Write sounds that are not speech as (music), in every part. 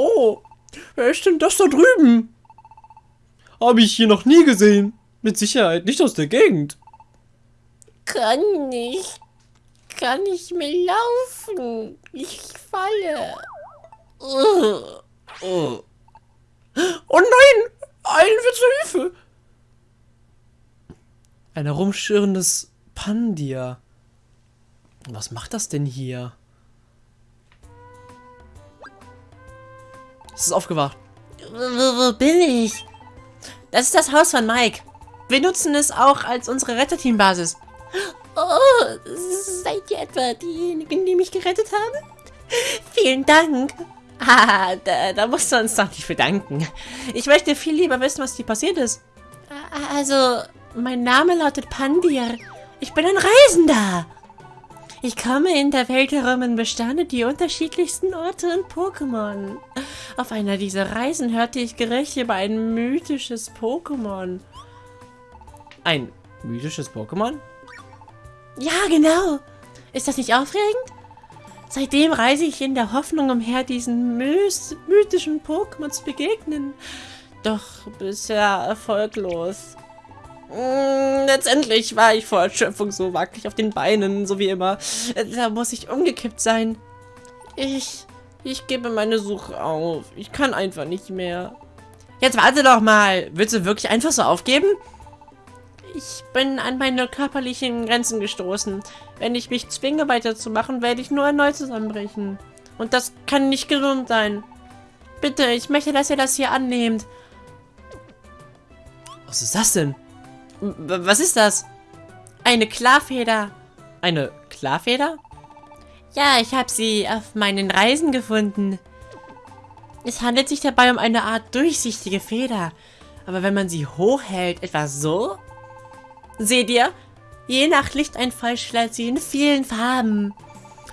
Oh, wer ist denn das da drüben? Habe ich hier noch nie gesehen. Mit Sicherheit nicht aus der Gegend. Kann nicht. Kann nicht mehr laufen. Ich falle. Oh, oh. oh nein! Eilen zur Hilfe! Ein herumschirrendes Pandia. Was macht das denn hier? Es ist aufgewacht. Wo, wo bin ich? Das ist das Haus von Mike. Wir nutzen es auch als unsere Retterteambasis. Oh, seid ihr etwa diejenigen, die mich gerettet haben? Vielen Dank. Ah, da, da musst du uns doch nicht bedanken. Ich möchte viel lieber wissen, was dir passiert ist. Also, mein Name lautet Pandir. Ich bin ein Reisender. Ich komme in der Welt herum und bestande die unterschiedlichsten Orte und Pokémon. Auf einer dieser Reisen hörte ich Gerüchte über ein mythisches Pokémon. Ein mythisches Pokémon? Ja, genau. Ist das nicht aufregend? Seitdem reise ich in der Hoffnung umher, diesen mythischen Pokémon zu begegnen. Doch bisher erfolglos. Mm, letztendlich war ich vor Erschöpfung so wackelig auf den Beinen, so wie immer. Da muss ich umgekippt sein. Ich, ich gebe meine Suche auf. Ich kann einfach nicht mehr. Jetzt warte doch mal. Willst du wirklich einfach so aufgeben? Ich bin an meine körperlichen Grenzen gestoßen. Wenn ich mich zwinge weiterzumachen, werde ich nur erneut zusammenbrechen. Und das kann nicht gesund sein. Bitte, ich möchte, dass ihr das hier annehmt. Was ist das denn? Was ist das? Eine Klarfeder. Eine Klarfeder? Ja, ich habe sie auf meinen Reisen gefunden. Es handelt sich dabei um eine Art durchsichtige Feder. Aber wenn man sie hochhält, etwa so? Seht ihr? Je nach Lichteinfall schlägt sie in vielen Farben.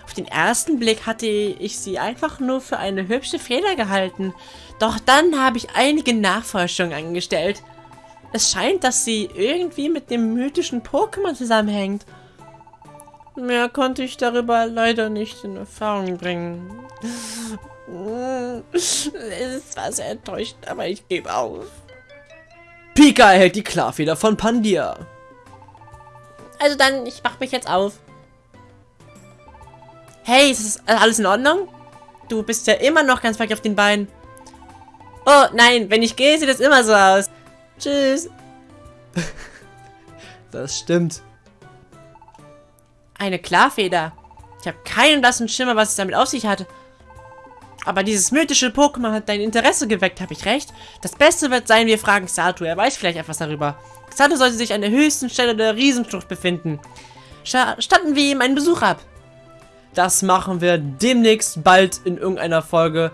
Auf den ersten Blick hatte ich sie einfach nur für eine hübsche Feder gehalten. Doch dann habe ich einige Nachforschungen angestellt. Es scheint, dass sie irgendwie mit dem mythischen Pokémon zusammenhängt. Mehr konnte ich darüber leider nicht in Erfahrung bringen. Es war sehr enttäuschend, aber ich gebe auf. Pika erhält die Klarfeder von Pandia. Also dann, ich mach mich jetzt auf. Hey, ist das alles in Ordnung? Du bist ja immer noch ganz weit auf den Beinen. Oh, nein, wenn ich gehe, sieht es immer so aus. Tschüss. (laughs) das stimmt. Eine Klarfeder. Ich habe keinen blassen Schimmer, was es damit auf sich hat. Aber dieses mythische Pokémon hat dein Interesse geweckt, habe ich recht? Das Beste wird sein, wir fragen Sato. Er weiß vielleicht etwas darüber. Sato sollte sich an der höchsten Stelle der Riesenschlucht befinden. Statten wir ihm einen Besuch ab. Das machen wir demnächst bald in irgendeiner Folge.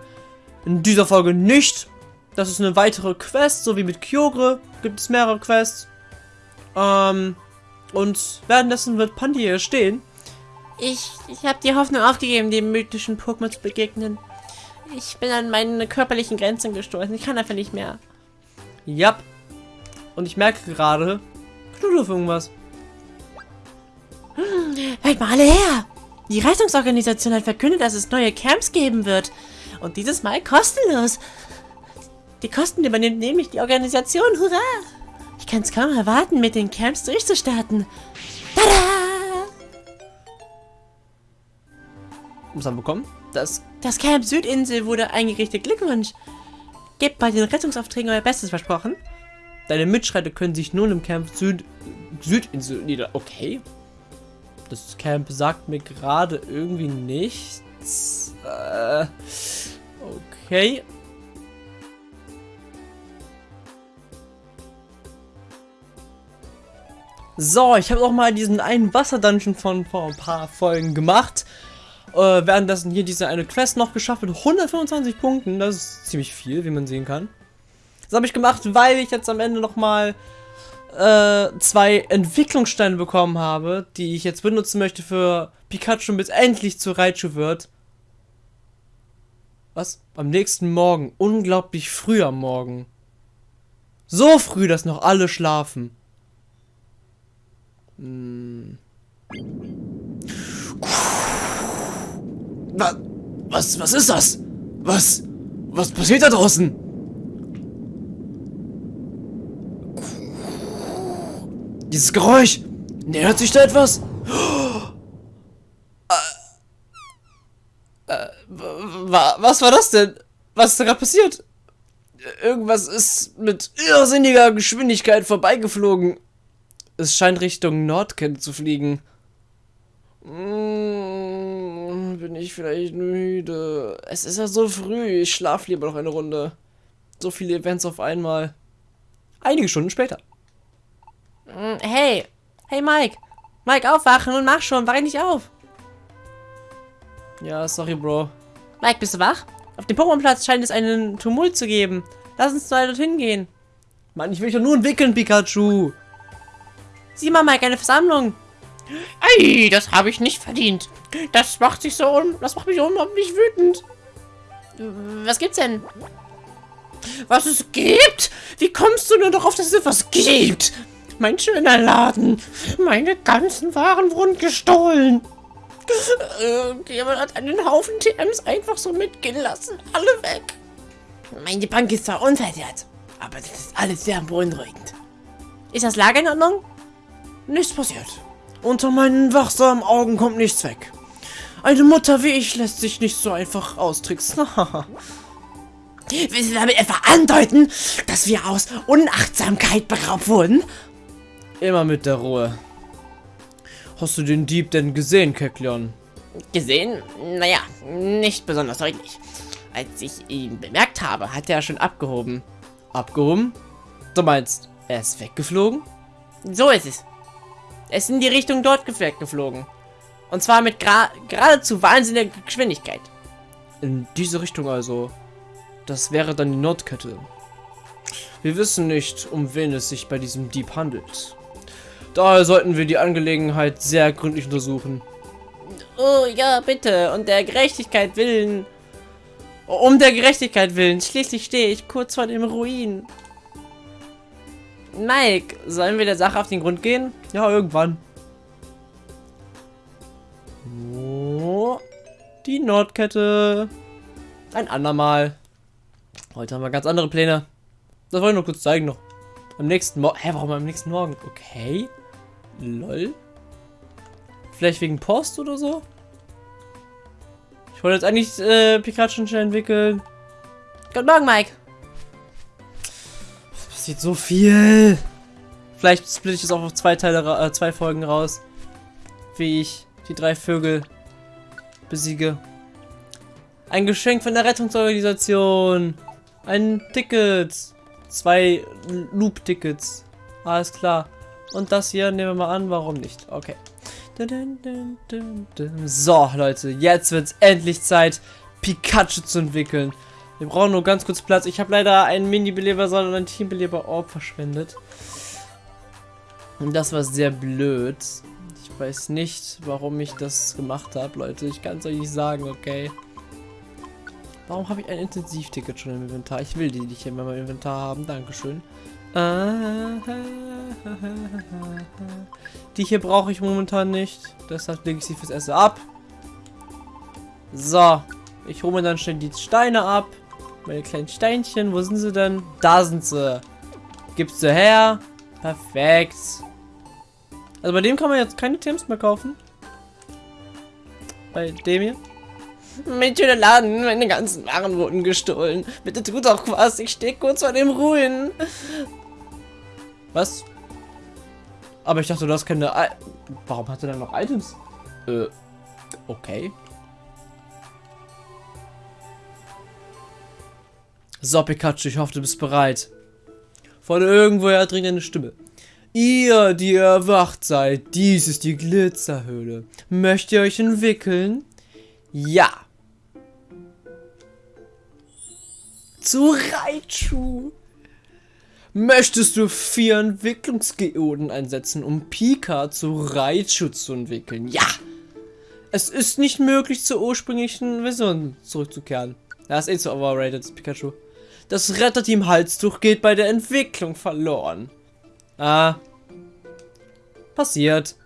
In dieser Folge nicht. Das ist eine weitere Quest, so wie mit Kyogre gibt es mehrere Quests. Ähm, und währenddessen wird Pandi hier stehen. Ich, ich habe die Hoffnung aufgegeben, dem mythischen Pokémon zu begegnen. Ich bin an meine körperlichen Grenzen gestoßen. Ich kann einfach nicht mehr. Ja. Und ich merke gerade, knudel auf irgendwas. Hm, hört mal alle her! Die Rettungsorganisation hat verkündet, dass es neue Camps geben wird. Und dieses Mal kostenlos. Die Kosten übernimmt nämlich die Organisation. Hurra! Ich kann es kaum erwarten, mit den Camps durchzustarten. Tada! Was haben wir bekommen? Das, das Camp Südinsel wurde eingerichtet. Glückwunsch! Gebt bei den Rettungsaufträgen euer Bestes versprochen. Deine Mitschreiter können sich nun im Camp Süd Südinsel nieder... Okay. Das Camp sagt mir gerade irgendwie nichts. Äh, okay. So, ich habe auch mal diesen einen Wasser-Dungeon von vor ein paar Folgen gemacht. Äh, währenddessen hier diese eine Quest noch geschafft mit 125 Punkten. Das ist ziemlich viel, wie man sehen kann. Das habe ich gemacht, weil ich jetzt am Ende nochmal äh, zwei Entwicklungssteine bekommen habe, die ich jetzt benutzen möchte für Pikachu, bis endlich zu Raichu wird. Was? Am nächsten Morgen. Unglaublich früh am Morgen. So früh, dass noch alle schlafen. Hm. Was, was, ist das? Was? Was passiert da draußen? Dieses Geräusch. Nähert sich da etwas? Äh, äh, was war das denn? Was ist da gerade passiert? Irgendwas ist mit irrsinniger Geschwindigkeit vorbeigeflogen. Es scheint Richtung Nordkent zu fliegen. Mmh, bin ich vielleicht müde? Es ist ja so früh. Ich schlafe lieber noch eine Runde. So viele Events auf einmal. Einige Stunden später. Mm, hey, hey Mike. Mike, aufwachen und mach schon. Wach nicht auf. Ja, sorry, Bro. Mike, bist du wach? Auf dem Pokémon-Platz scheint es einen Tumult zu geben. Lass uns mal dorthin gehen. Mann, ich will dich doch nur entwickeln, Pikachu. Sieh mal, Mike, eine Versammlung. Ey, das habe ich nicht verdient. Das macht sich so un das macht mich unglaublich wütend. Was gibt's denn? Was es gibt? Wie kommst du nur darauf, dass es etwas gibt? Mein schöner Laden. Meine ganzen Waren wurden gestohlen. Äh, jemand hat einen Haufen TMs einfach so mitgehen lassen. Alle weg. Meine Bank ist zwar unversehrt, aber das ist alles sehr beunruhigend. Ist das Lager in Ordnung? Nichts passiert. Unter meinen wachsamen Augen kommt nichts weg. Eine Mutter wie ich lässt sich nicht so einfach austricksen. (laughs) Willst du damit etwa andeuten, dass wir aus Unachtsamkeit beraubt wurden? Immer mit der Ruhe. Hast du den Dieb denn gesehen, Keklion? Gesehen? Naja, nicht besonders deutlich. Als ich ihn bemerkt habe, hat er schon abgehoben. Abgehoben? Du meinst, er ist weggeflogen? So ist es. Er ist in die Richtung dort weggeflogen. Und zwar mit gra geradezu wahnsinniger Geschwindigkeit. In diese Richtung also. Das wäre dann die Nordkette. Wir wissen nicht, um wen es sich bei diesem Dieb handelt. Daher sollten wir die Angelegenheit sehr gründlich untersuchen. Oh ja, bitte. Und der Gerechtigkeit willen. Um der Gerechtigkeit willen. Schließlich stehe ich kurz vor dem Ruin. Mike, sollen wir der Sache auf den Grund gehen? Ja, irgendwann. Oh, die Nordkette. Ein andermal. Heute haben wir ganz andere Pläne. Das wollte ich nur kurz zeigen noch. Am nächsten Morgen. Hä, warum am nächsten Morgen? Okay. Lol. Vielleicht wegen Post oder so? Ich wollte jetzt eigentlich äh, Pikachu schnell entwickeln. Guten Morgen, Mike. Es passiert so viel. Vielleicht splitte ich das auch auf zwei Teile, äh, zwei Folgen raus. Wie ich die drei Vögel besiege. Ein Geschenk von der Rettungsorganisation. Ein Ticket. Zwei Loop-Tickets. Alles klar. Und das hier nehmen wir mal an, warum nicht? Okay. So, Leute, jetzt wird es endlich Zeit, Pikachu zu entwickeln. Wir brauchen nur ganz kurz Platz. Ich habe leider einen Mini-Beleber, sondern einen Team-Beleber-Orb verschwendet. Und das war sehr blöd. Ich weiß nicht, warum ich das gemacht habe, Leute. Ich kann es euch nicht sagen, okay. Warum habe ich ein Intensivticket schon im Inventar? Ich will die nicht in meinem Inventar haben. Dankeschön. (laughs) Die hier brauche ich momentan nicht. Deshalb lege ich sie fürs Essen ab. So. Ich hole mir dann schnell die Steine ab. Meine kleinen Steinchen. Wo sind sie denn? Da sind sie. Gibst du her. Perfekt. Also bei dem kann man jetzt keine Teams mehr kaufen. Bei dem hier. Mein schöner Laden, meine ganzen Waren wurden gestohlen. Bitte tut doch was, ich stehe kurz vor dem Ruin. Was? Aber ich dachte, du hast keine... I Warum hat er dann noch Items? Äh, okay. So, Pikachu, ich hoffe, du bist bereit. Von irgendwoher dringt eine Stimme. Ihr, die erwacht seid, dies ist die Glitzerhöhle. Möchtet ihr euch entwickeln? Ja. Zu Raichu. Möchtest du vier Entwicklungsgeoden einsetzen, um Pika zu Raichu zu entwickeln? Ja! Es ist nicht möglich, zur ursprünglichen Version zurückzukehren. Das ist eh zu overrated, Pikachu. Das Retterteam Halstuch geht bei der Entwicklung verloren. Ah. Passiert.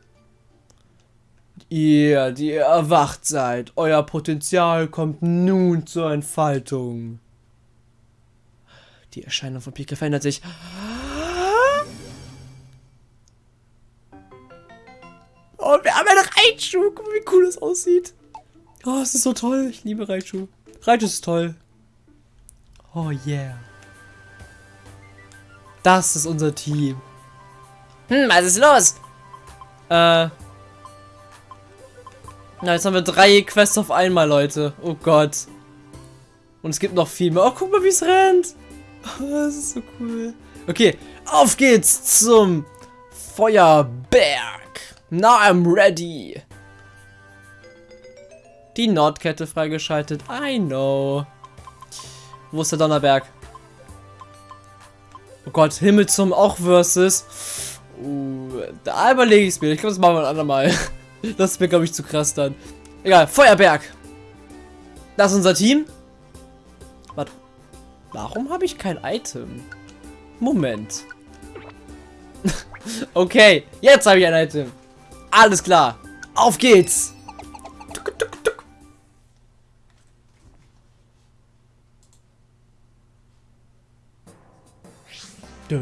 Ihr, die ihr erwacht seid, euer Potenzial kommt nun zur Entfaltung. Die Erscheinung von Pika verändert sich. Oh, wir haben einen Raichu. Guck mal, wie cool das aussieht. Oh, es ist so toll. Ich liebe Raichu. Raichu ist toll. Oh, yeah. Das ist unser Team. Hm, was ist los? Äh. Na, jetzt haben wir drei Quests auf einmal, Leute. Oh Gott. Und es gibt noch viel mehr. Oh, guck mal, wie es rennt. Oh, (laughs) das ist so cool. Okay, auf geht's zum Feuerberg. Now I'm ready. Die Nordkette freigeschaltet. I know. Wo ist der Donnerberg? Oh Gott, Himmel zum auch versus. Uh, da überlege ich es mir. Ich glaube, das machen wir ein andermal. (laughs) Das ist mir, glaube ich, zu krass dann. Egal, Feuerberg. Das ist unser Team. Warte. Warum habe ich kein Item? Moment. (laughs) okay, jetzt habe ich ein Item. Alles klar. Auf geht's. Tuk, tuk, tuk. Wir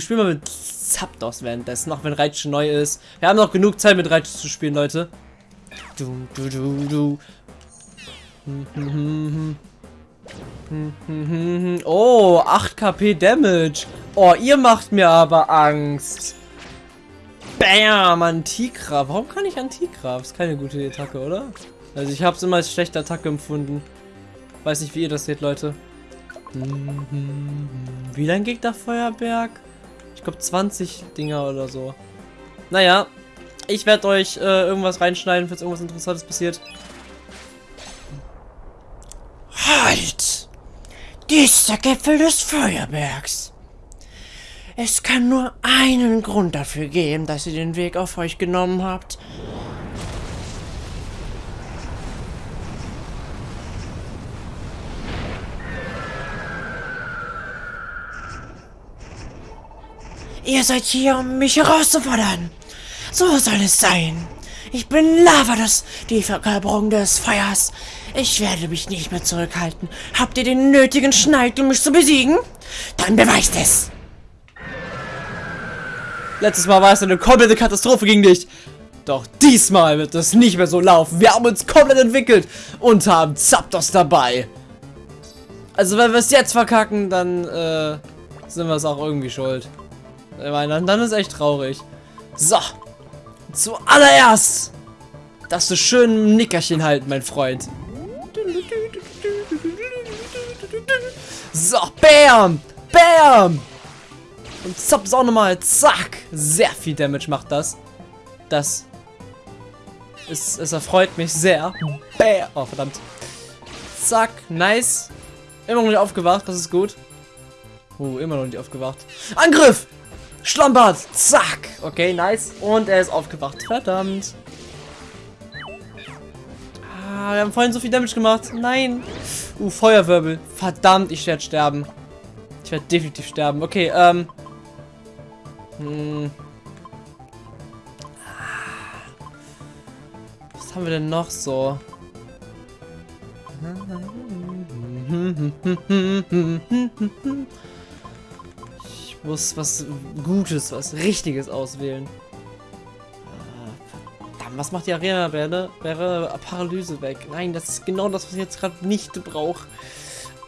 spielen mal mit Zapdos währenddessen, auch wenn Raichu neu ist. Wir haben noch genug Zeit mit Raichu zu spielen, Leute. Oh, 8 KP Damage. Oh, ihr macht mir aber Angst. Bam, Antigraf. Warum kann ich Antigraf? Ist keine gute Attacke, oder? Also ich habe es immer als schlechte Attacke empfunden. Weiß nicht, wie ihr das seht, Leute. Wie lange geht der Feuerberg? Ich glaube 20 Dinger oder so. Naja, ich werde euch äh, irgendwas reinschneiden, falls irgendwas Interessantes passiert. Halt! Dieser Gipfel des Feuerbergs. Es kann nur einen Grund dafür geben, dass ihr den Weg auf euch genommen habt. Ihr seid hier, um mich herauszufordern. So soll es sein. Ich bin Lavados, die Verkörperung des Feuers. Ich werde mich nicht mehr zurückhalten. Habt ihr den nötigen Schneid, um mich zu besiegen? Dann beweist es. Letztes Mal war es eine komplette Katastrophe gegen dich. Doch diesmal wird es nicht mehr so laufen. Wir haben uns komplett entwickelt und haben Zapdos dabei. Also wenn wir es jetzt verkacken, dann äh, sind wir es auch irgendwie schuld. Ich meine, dann, dann ist echt traurig. So. Zuallererst. Dass du schön ein Nickerchen halten, mein Freund. So, bam. Bam. Und Zaps auch nochmal. Zack. Sehr viel Damage macht das. Das. Es, es erfreut mich sehr. Bam. Oh, verdammt. Zack. Nice. Immer noch nicht aufgewacht. Das ist gut. Uh, immer noch nicht aufgewacht. Angriff! Schlampert! Zack! Okay, nice. Und er ist aufgewacht. Verdammt. Ah, wir haben vorhin so viel Damage gemacht. Nein. Uh, Feuerwirbel. Verdammt, ich werde sterben. Ich werde definitiv sterben. Okay, ähm. Hm. Was haben wir denn noch so? (laughs) Muss was Gutes, was Richtiges auswählen. Ah, was macht die Arena? Wäre, wäre Paralyse weg. Nein, das ist genau das, was ich jetzt gerade nicht brauche.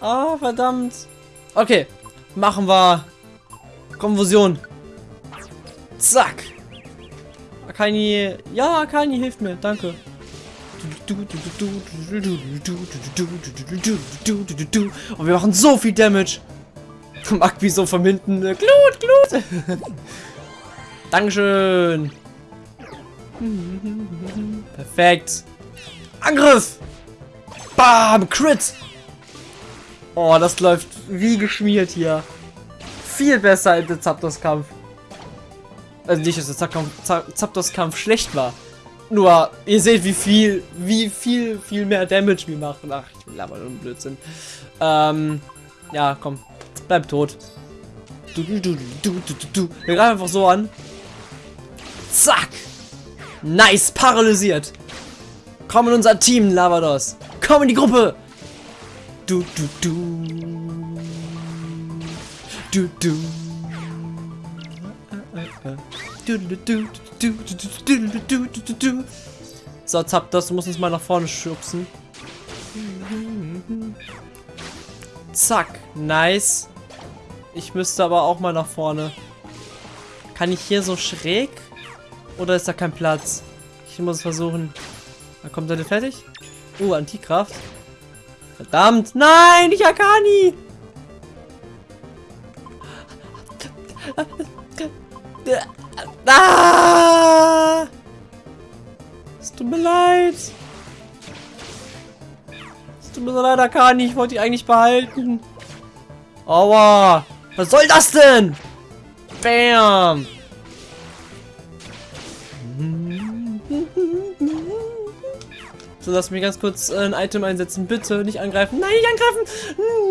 Ah, verdammt. Okay, machen wir Konfusion. Zack. Akani. Ja, Akani hilft mir. Danke. Und wir machen so viel Damage. (laughs) Magbi so vom hinten. Glut, Glut. (laughs) Dankeschön. (laughs) Perfekt. Angriff. Bam, Crit. Oh, das läuft wie geschmiert hier. Viel besser als der Zapdos-Kampf. Also nicht, dass der Zapdos-Kampf schlecht war. Nur, ihr seht, wie viel, wie viel, viel mehr Damage wir machen. Ach, ich laber nur Blödsinn. Ähm, ja, komm. Bleib tot. Du, du, du, du, du, du. Wir greifen einfach so an. Zack. Nice, paralysiert. Komm in unser Team, Lavados. Komm in die Gruppe. Du, du, du. Du, du. So, Zapdos, du musst uns mal nach vorne schubsen. Zack, nice. Ich müsste aber auch mal nach vorne. Kann ich hier so schräg? Oder ist da kein Platz? Ich muss versuchen. Da kommt er fertig. Uh, Antikraft. Verdammt. Nein, nicht Akani. Ah! Es tut mir leid. Es tut mir so leid, Akani. Ich wollte die eigentlich behalten. Aua. Was soll das denn? Bam. So, lass mich ganz kurz äh, ein Item einsetzen. Bitte nicht angreifen. Nein, nicht angreifen.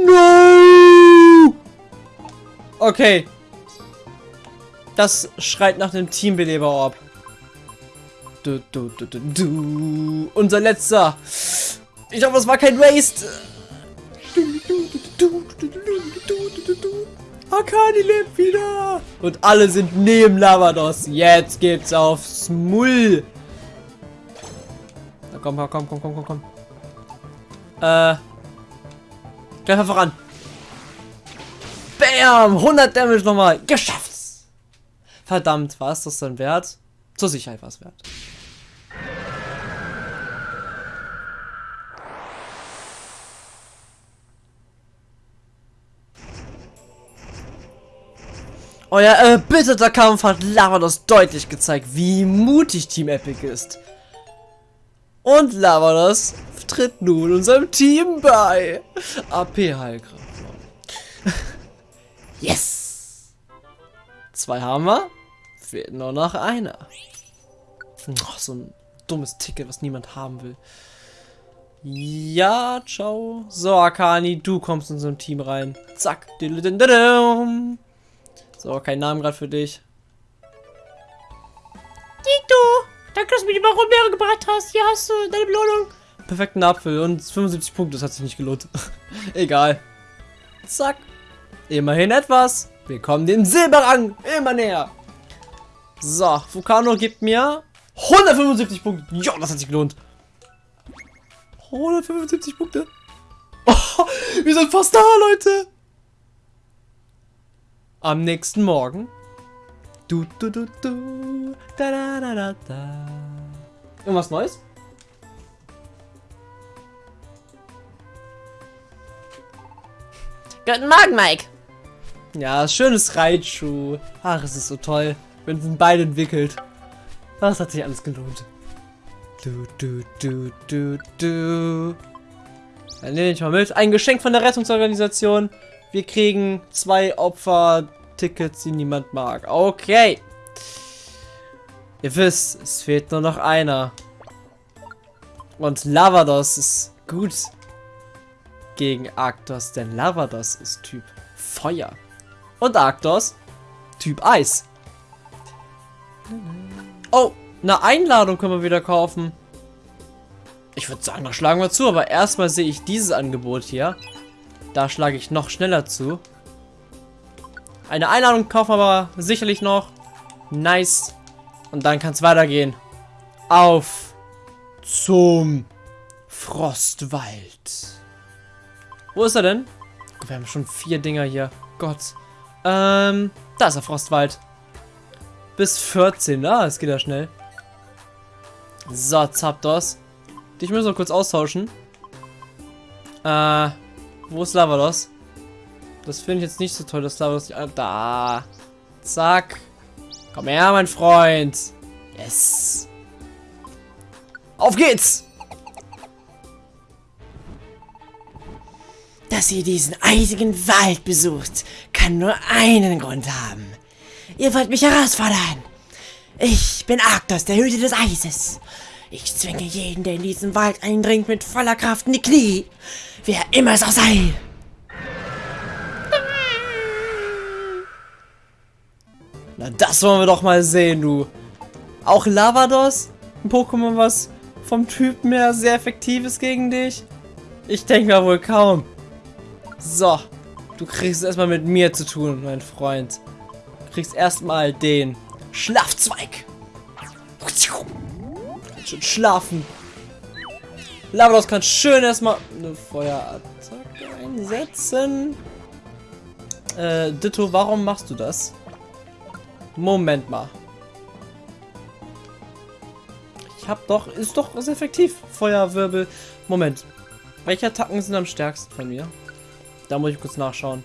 No. Okay. Das schreit nach dem Teambeleber-Orb. Du, du, du, du, du. Unser letzter. Ich hoffe, es war kein Waste. Akani lebt wieder. Und alle sind neben Lavados. Jetzt geht's aufs Mull. Na komm, komm, komm, komm, komm, komm. Äh. Gleich mal voran. Bam! 100 Damage nochmal. Geschafft! Verdammt, war es das dann wert? Zur Sicherheit war es wert. Euer erbitterter Kampf hat Lavados deutlich gezeigt, wie mutig Team Epic ist. Und Lavados tritt nun unserem Team bei. AP Heilkraft. (laughs) yes! Zwei haben wir. Fehlt nur noch einer. Oh, so ein dummes Ticket, was niemand haben will. Ja, ciao. So, Akani, du kommst in unserem Team rein. Zack. So, kein Namen gerade für dich. Tito, danke, dass du mir die Baronbeere gebracht hast. Hier hast du deine Belohnung. Perfekten Apfel und 75 Punkte, das hat sich nicht gelohnt. (laughs) Egal. Zack. Immerhin etwas. Wir kommen dem Silberrang immer näher. So, Vulcano gibt mir 175 Punkte. Ja, das hat sich gelohnt. 175 Punkte. Oh, (laughs) wir sind fast da, Leute. Am nächsten Morgen. Du, du, du, du. Da, da, da, da, da. Irgendwas Neues? Guten Morgen, Mike. Ja, schönes Reitschuh. Ach, es ist so toll. Wir sind beide entwickelt. Das hat sich alles gelohnt. Du, du, du, du, du. Dann nehme ich mal mit. Ein Geschenk von der Rettungsorganisation. Wir kriegen zwei Opfer-Tickets, die niemand mag. Okay. Ihr wisst, es fehlt nur noch einer. Und Lavados ist gut gegen Arctos, denn Lavados ist Typ Feuer. Und Arctos Typ Eis. Oh, eine Einladung können wir wieder kaufen. Ich würde sagen, da schlagen wir zu, aber erstmal sehe ich dieses Angebot hier. Da schlage ich noch schneller zu. Eine Einladung kaufen wir aber sicherlich noch. Nice. Und dann kann es weitergehen. Auf zum Frostwald. Wo ist er denn? Wir haben schon vier Dinger hier. Gott. Ähm, da ist der Frostwald. Bis 14. Ah, es geht ja schnell. So, Zapdos. Dich müssen wir kurz austauschen. Äh, wo ist Lavados? Das finde ich jetzt nicht so toll, dass nicht... Ah, da. Zack. Komm her, mein Freund. Yes. Auf geht's! Dass ihr diesen eisigen Wald besucht, kann nur einen Grund haben. Ihr wollt mich herausfordern. Ich bin Arktos, der Hüter des Eises. Ich zwinge jeden, der in diesen Wald eindringt, mit voller Kraft in die Knie. Wer immer es auch sei. Na, das wollen wir doch mal sehen, du. Auch Lavados? Ein Pokémon, was vom Typ mehr sehr effektiv ist gegen dich? Ich denke mal wohl kaum. So. Du kriegst es erstmal mit mir zu tun, mein Freund. Du kriegst erstmal den Schlafzweig. Schön schlafen. Lavados kann schön erstmal eine Feuerattacke einsetzen. Äh, Ditto, warum machst du das? Moment mal. Ich hab doch, ist doch ist effektiv. Feuerwirbel. Moment. Welche Attacken sind am stärksten von mir? Da muss ich kurz nachschauen.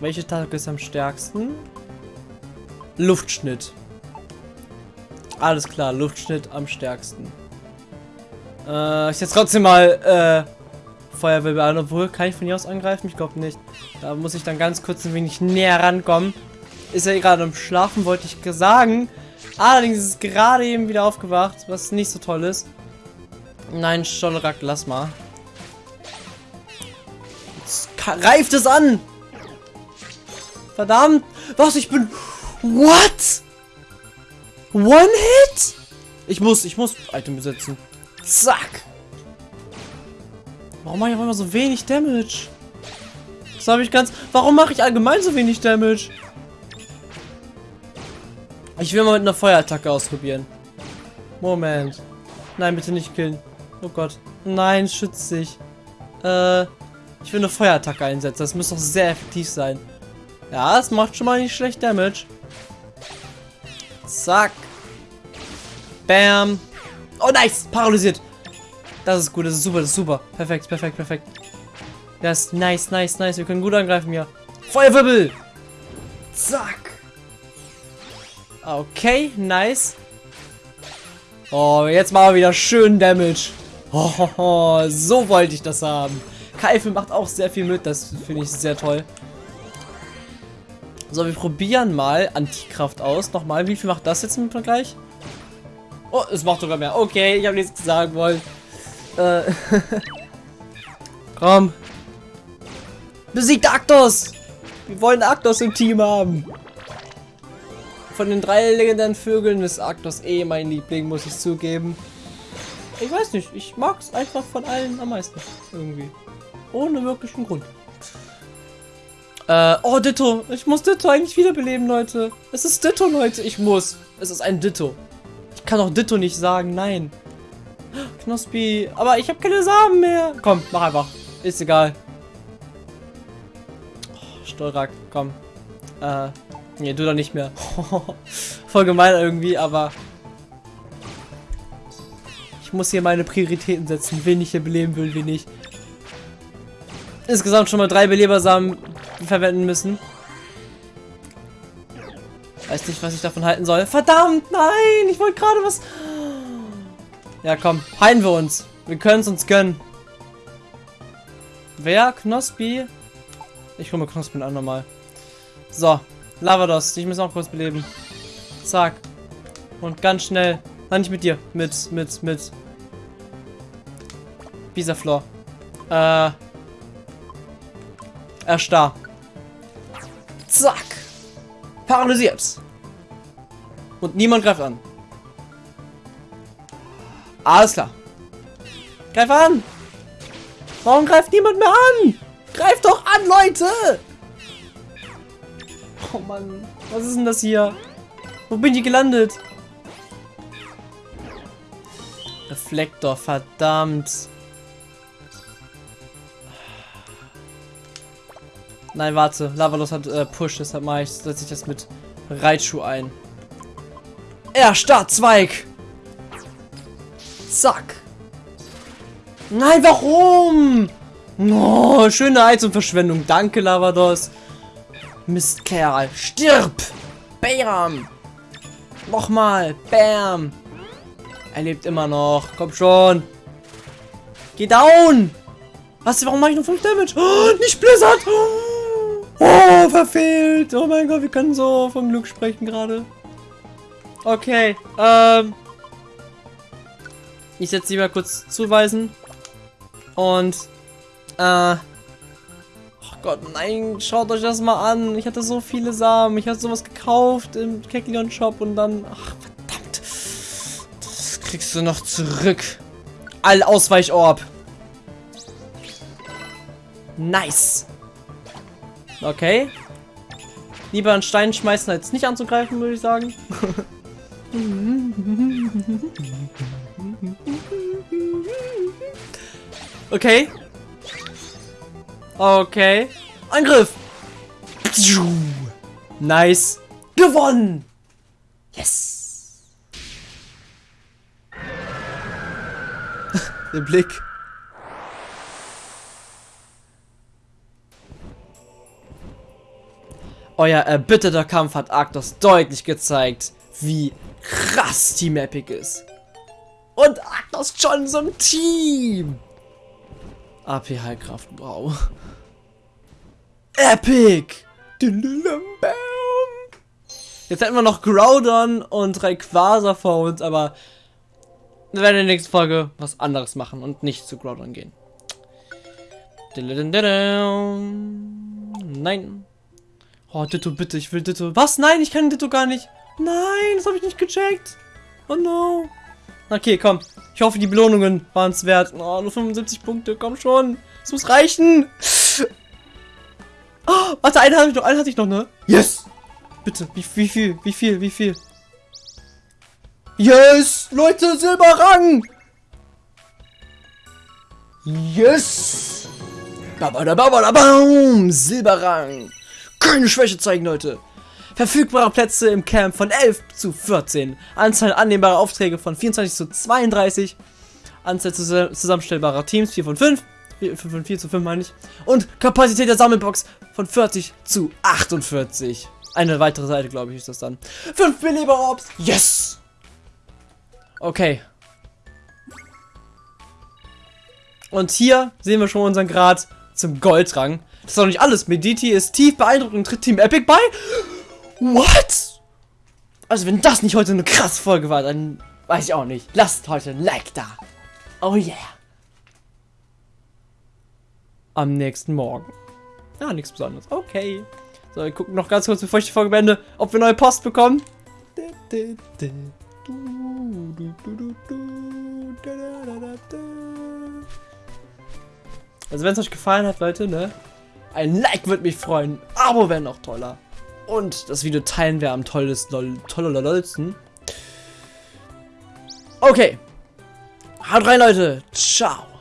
Welche Attacke ist am stärksten? Luftschnitt. Alles klar, Luftschnitt am stärksten. Äh, ich jetzt trotzdem mal äh, Feuerwirbel obwohl kann ich von hier aus angreifen? Ich glaube nicht. Da muss ich dann ganz kurz ein wenig näher rankommen. Ist er gerade am Schlafen, wollte ich sagen. Allerdings ist es gerade eben wieder aufgewacht, was nicht so toll ist. Nein, Schollerak, lass mal. Jetzt reift es an! Verdammt! Was? Ich bin... What? One Hit? Ich muss, ich muss Item besetzen. Zack! Warum mache ich auch immer so wenig Damage? Das habe ich ganz... Warum mache ich allgemein so wenig Damage? Ich will mal mit einer Feuerattacke ausprobieren. Moment. Nein, bitte nicht killen. Oh Gott. Nein, schützt sich. Äh, ich will eine Feuerattacke einsetzen. Das muss doch sehr effektiv sein. Ja, es macht schon mal nicht schlecht Damage. Zack. Bam. Oh, nice. Paralysiert. Das ist gut, das ist super, das ist super. Perfekt, perfekt, perfekt. Das ist nice, nice, nice. Wir können gut angreifen hier. Feuerwirbel. Zack. Okay, nice. Oh, jetzt machen wir wieder schön Damage. Oh, so wollte ich das haben. Keife macht auch sehr viel mit, das finde ich sehr toll. So, wir probieren mal Antikraft aus. Nochmal, wie viel macht das jetzt im Vergleich? Oh, es macht sogar mehr. Okay, ich habe nichts sagen wollen. Äh, (laughs) Komm. Besiegt Aktos! Wir wollen Aktos im Team haben. Von den drei legendären Vögeln ist Arktos eh mein Liebling, muss ich zugeben. Ich weiß nicht, ich mag es einfach von allen am meisten. Irgendwie. Ohne wirklichen Grund. Äh, oh, Ditto. Ich muss Ditto eigentlich wiederbeleben, Leute. Es ist Ditto, Leute. Ich muss. Es ist ein Ditto. Ich kann auch Ditto nicht sagen, nein. Knospi. Aber ich habe keine Samen mehr. Komm, mach einfach. Ist egal. Oh, Stolrak, komm. Äh, Nee, du doch nicht mehr. (laughs) Voll gemein irgendwie, aber... Ich muss hier meine Prioritäten setzen, wen ich hier beleben will, wen nicht. Insgesamt schon mal drei Belebersamen verwenden müssen. Weiß nicht, was ich davon halten soll. Verdammt, nein! Ich wollte gerade was... Ja, komm. Heilen wir uns. Wir können es uns gönnen. Wer? Knospi? Ich hole mir Knospi an nochmal. So. Lavados, dich müssen auch kurz beleben. Zack. Und ganz schnell. Nein, nicht mit dir. Mit, mit, mit. Bisaflor. Äh. Erstarr. Zack. Paralysiert. Und niemand greift an. Alles klar. Greif an! Warum greift niemand mehr an? Greift doch an, Leute! Oh Mann. Was ist denn das hier? Wo bin ich gelandet? Reflektor, verdammt. Nein, warte. Lavalos hat äh, Push, deshalb mache ich, setze ich das mit Reitschuh ein. Er, Startzweig! Zack. Nein, warum? Oh, schöne Heizungsverschwendung. Danke, Lavados. Mistkerl. Stirb! Bam! Nochmal. Bam! Er lebt immer noch. Komm schon. Geh down! Was? Warum mache ich nur 5 Damage? Oh, nicht Blizzard! Oh, verfehlt! Oh mein Gott, wir können so vom Glück sprechen gerade. Okay, ähm... Ich setze sie mal kurz zuweisen. Und, äh... Gott, nein, schaut euch das mal an. Ich hatte so viele Samen. Ich hatte sowas gekauft im Keklion Shop und dann... Ach, verdammt. Das kriegst du noch zurück. All Ausweichorb. Nice. Okay. Lieber einen Stein schmeißen, als nicht anzugreifen, würde ich sagen. (laughs) Okay. Okay. Angriff. Nice. Gewonnen. Yes. (laughs) Der Blick. Euer erbitterter Kampf hat Arctos deutlich gezeigt, wie krass Team Epic ist. Und schon so ein Team. AP Heilkraft, wow. Epic! Jetzt hätten wir noch Groudon und Rayquaza vor uns, aber wir werden in der nächsten Folge was anderes machen und nicht zu Groudon gehen. Nein. Oh, Ditto, bitte, ich will Ditto. Was? Nein, ich kann Ditto gar nicht. Nein, das habe ich nicht gecheckt. Oh no. Okay, komm. Ich hoffe, die Belohnungen waren es wert. Oh, nur 75 Punkte, komm schon. Es muss reichen. (gasps) Oh, warte, einen hatte ich noch, einen hatte ich noch, ne? Yes! Bitte, wie, wie viel, wie viel, wie viel? Yes! Leute, Silberrang! Yes! Babadababadabam! Silberrang! Keine Schwäche zeigen, Leute! Verfügbare Plätze im Camp von 11 zu 14. Anzahl annehmbarer Aufträge von 24 zu 32. Anzahl zusammenstellbarer Teams 4 von 5. 4, von 4 zu 5 meine ich. Und Kapazität der Sammelbox von 40 zu 48. Eine weitere Seite, glaube ich, ist das dann. 5 Belieber Orbs. Yes! Okay. Und hier sehen wir schon unseren Grad zum Goldrang. Das ist doch nicht alles. Mediti ist tief beeindruckend und tritt Team Epic bei. What? Also wenn das nicht heute eine krasse Folge war, dann weiß ich auch nicht. Lasst heute ein Like da. Oh yeah. Am nächsten Morgen. Ja, nichts Besonderes. Okay. So, wir gucken noch ganz kurz, bevor ich die Folge beende, ob wir neue Post bekommen. Also wenn es euch gefallen hat, Leute, ne? Ein Like würde mich freuen. Abo wäre noch toller. Und das Video teilen wir am tollsten. Okay. Haut rein, Leute. Ciao.